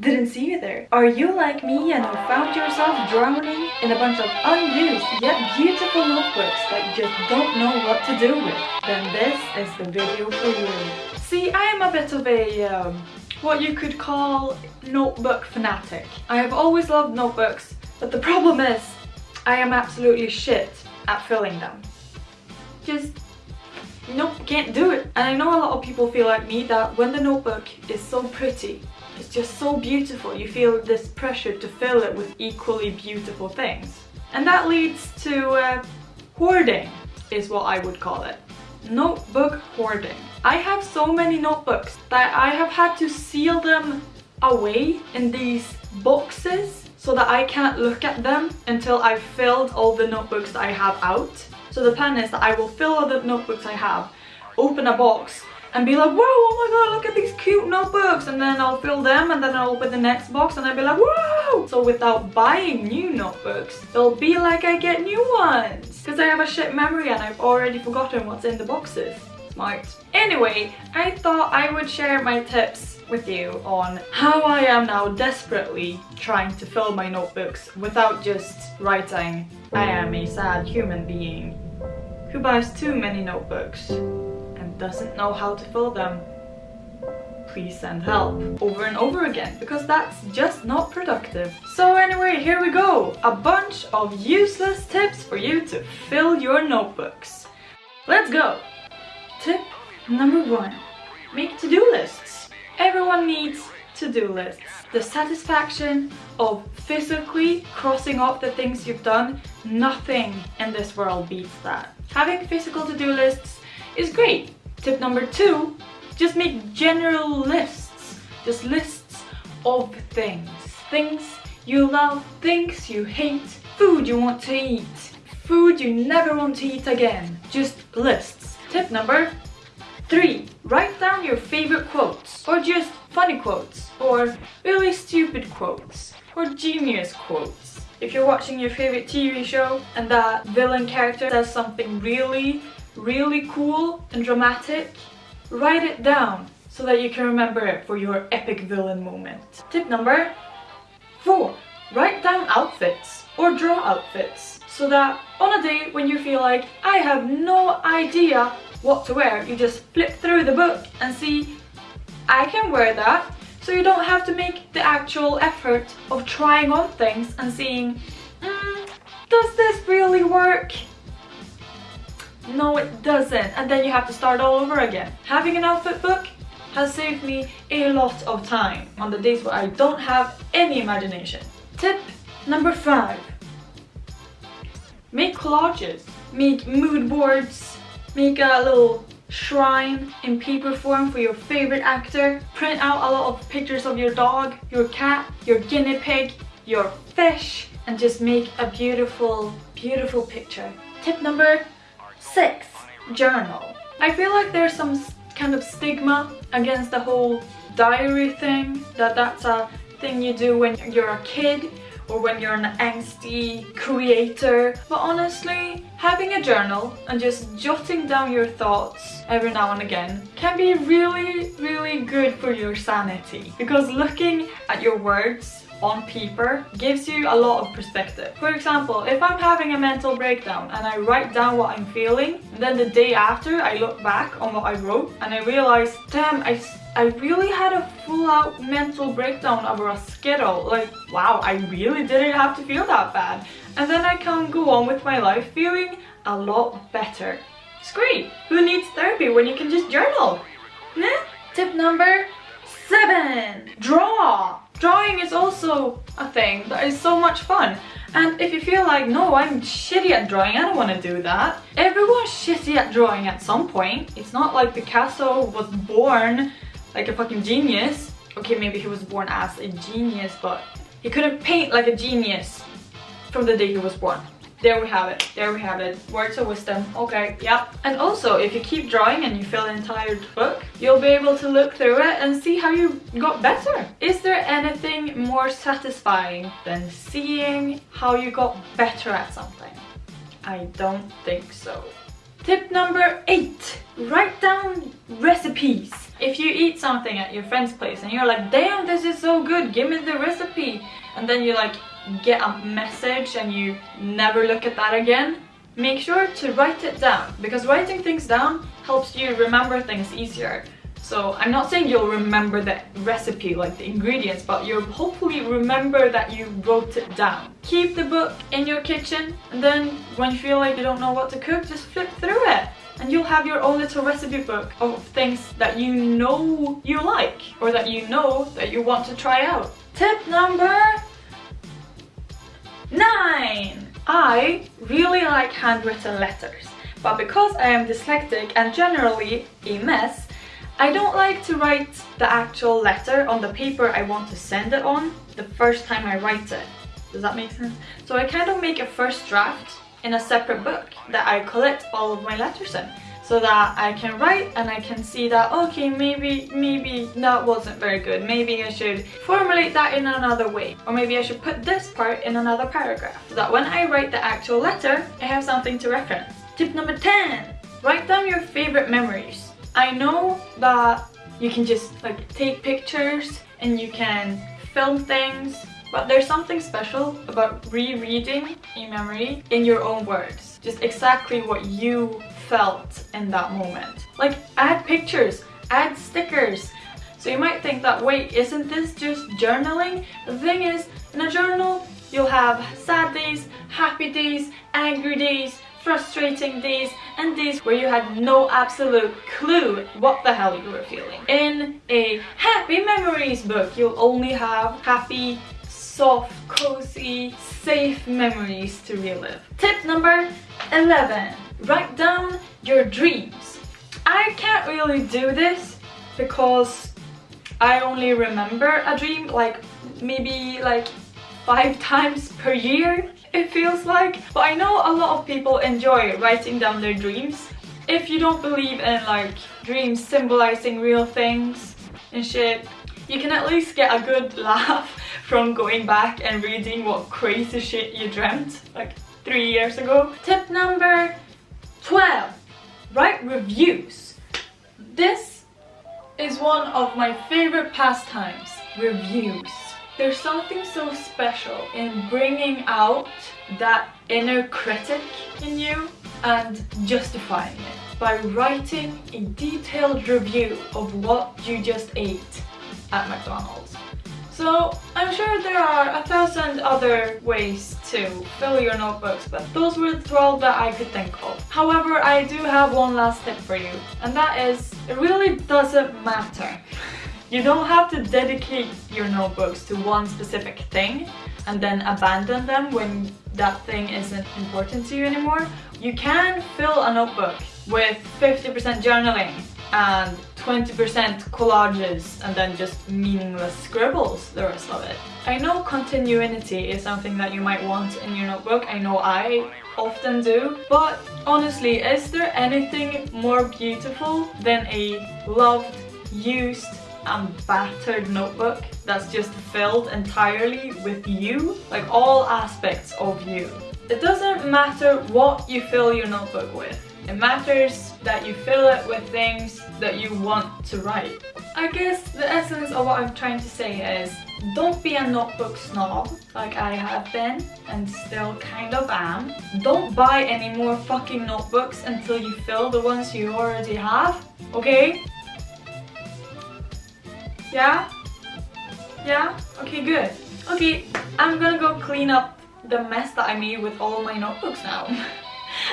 Didn't see you there. Are you like me and have found yourself drowning in a bunch of unused yet beautiful notebooks that you just don't know what to do with? Then this is the video for you. See, I am a bit of a, um, what you could call notebook fanatic. I have always loved notebooks, but the problem is I am absolutely shit at filling them. Just nope, can't do it. And I know a lot of people feel like me that when the notebook is so pretty, it's just so beautiful, you feel this pressure to fill it with equally beautiful things. And that leads to uh, hoarding, is what I would call it. Notebook hoarding. I have so many notebooks that I have had to seal them away in these boxes so that I can't look at them until I've filled all the notebooks I have out. So the plan is that I will fill all the notebooks I have, open a box and be like, whoa, oh my god, look at these cute notebooks. And then I'll fill them and then I'll open the next box and I'll be like, whoa. So without buying new notebooks, it'll be like I get new ones. Because I have a shit memory and I've already forgotten what's in the boxes. Smart. Anyway, I thought I would share my tips with you on how I am now desperately trying to fill my notebooks without just writing I am a sad human being who buys too many notebooks doesn't know how to fill them. Please send help over and over again because that's just not productive. So anyway, here we go. A bunch of useless tips for you to fill your notebooks. Let's go. Tip number one. Make to-do lists. Everyone needs to-do lists. The satisfaction of physically crossing off the things you've done, nothing in this world beats that. Having physical to-do lists is great. Tip number two, just make general lists. Just lists of things. Things you love, things you hate, food you want to eat, food you never want to eat again. Just lists. Tip number three, write down your favorite quotes or just funny quotes or really stupid quotes or genius quotes. If you're watching your favorite TV show and that villain character does something really, really cool and dramatic, write it down so that you can remember it for your epic villain moment. Tip number four, write down outfits or draw outfits so that on a day when you feel like I have no idea what to wear, you just flip through the book and see I can wear that so you don't have to make the actual effort of trying on things and seeing, mm, does this really work? No, it doesn't. And then you have to start all over again. Having an outfit book has saved me a lot of time on the days where I don't have any imagination. Tip number five. Make collages. Make mood boards. Make a little shrine in paper form for your favorite actor. Print out a lot of pictures of your dog, your cat, your guinea pig, your fish and just make a beautiful, beautiful picture. Tip number six, journal. I feel like there's some kind of stigma against the whole diary thing, that that's a thing you do when you're a kid or when you're an angsty creator. But honestly, having a journal and just jotting down your thoughts every now and again can be really, really good for your sanity. Because looking at your words on paper gives you a lot of perspective. For example, if I'm having a mental breakdown and I write down what I'm feeling, then the day after I look back on what I wrote and I realize, damn, I I really had a full-out mental breakdown over a Skittle. Like, wow, I really didn't have to feel that bad. And then I can go on with my life feeling a lot better. It's great. Who needs therapy when you can just journal? Nah? Tip number seven. Draw. Drawing is also a thing that is so much fun. And if you feel like, no, I'm shitty at drawing, I don't want to do that. Everyone's shitty at drawing at some point. It's not like Picasso was born like a fucking genius. Okay, maybe he was born as a genius, but he couldn't paint like a genius from the day he was born. There we have it. There we have it. Words of wisdom. Okay, yep. And also, if you keep drawing and you fill an entire book, you'll be able to look through it and see how you got better. Is there anything more satisfying than seeing how you got better at something? I don't think so. Tip number eight, write down recipes. If you eat something at your friend's place and you're like, damn, this is so good, give me the recipe. And then you're like get a message and you never look at that again, make sure to write it down because writing things down helps you remember things easier. So I'm not saying you'll remember the recipe, like the ingredients, but you'll hopefully remember that you wrote it down. Keep the book in your kitchen and then when you feel like you don't know what to cook, just flip through it. And you'll have your own little recipe book of things that you know you like or that you know that you want to try out. Tip number I really like handwritten letters, but because I am dyslexic and generally a mess, I don't like to write the actual letter on the paper I want to send it on the first time I write it. Does that make sense? So I kind of make a first draft in a separate book that I collect all of my letters in so that I can write and I can see that okay maybe maybe that wasn't very good. Maybe I should formulate that in another way. Or maybe I should put this part in another paragraph. So that when I write the actual letter I have something to reference. Tip number 10 write down your favorite memories. I know that you can just like take pictures and you can film things but there's something special about rereading a memory in your own words. Just exactly what you felt in that moment like add pictures add stickers so you might think that wait isn't this just journaling the thing is in a journal you'll have sad days happy days angry days frustrating days and days where you had no absolute clue what the hell you were feeling. In a happy memories book, you'll only have happy, soft, cozy, safe memories to relive. Tip number 11. Write down your dreams. I can't really do this because I only remember a dream like maybe like five times per year it feels like. But I know a lot of people enjoy writing down their dreams. If you don't believe in like dreams symbolizing real things and shit, you can at least get a good laugh from going back and reading what crazy shit you dreamt like three years ago. Tip number 12. Write reviews. This is one of my favorite pastimes, reviews. There's something so special in bringing out that inner critic in you and justifying it by writing a detailed review of what you just ate at McDonald's. So I'm sure there are a thousand other ways to fill your notebooks, but those were the 12 that I could think of. However, I do have one last tip for you, and that is, it really doesn't matter you don't have to dedicate your notebooks to one specific thing and then abandon them when that thing isn't important to you anymore. You can fill a notebook with 50% journaling and 20% collages and then just meaningless scribbles the rest of it. I know continuity is something that you might want in your notebook, I know I often do, but honestly, is there anything more beautiful than a loved, used, and battered notebook that's just filled entirely with you, like all aspects of you. It doesn't matter what you fill your notebook with. It matters that you fill it with things that you want to write. I guess the essence of what I'm trying to say is don't be a notebook snob like I have been and still kind of am. Don't buy any more fucking notebooks until you fill the ones you already have, okay? Yeah? Yeah? Okay, good. Okay, I'm gonna go clean up the mess that I made with all my notebooks now.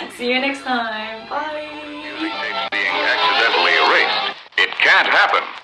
See you next time. Bye. Being accidentally erased. It can't happen.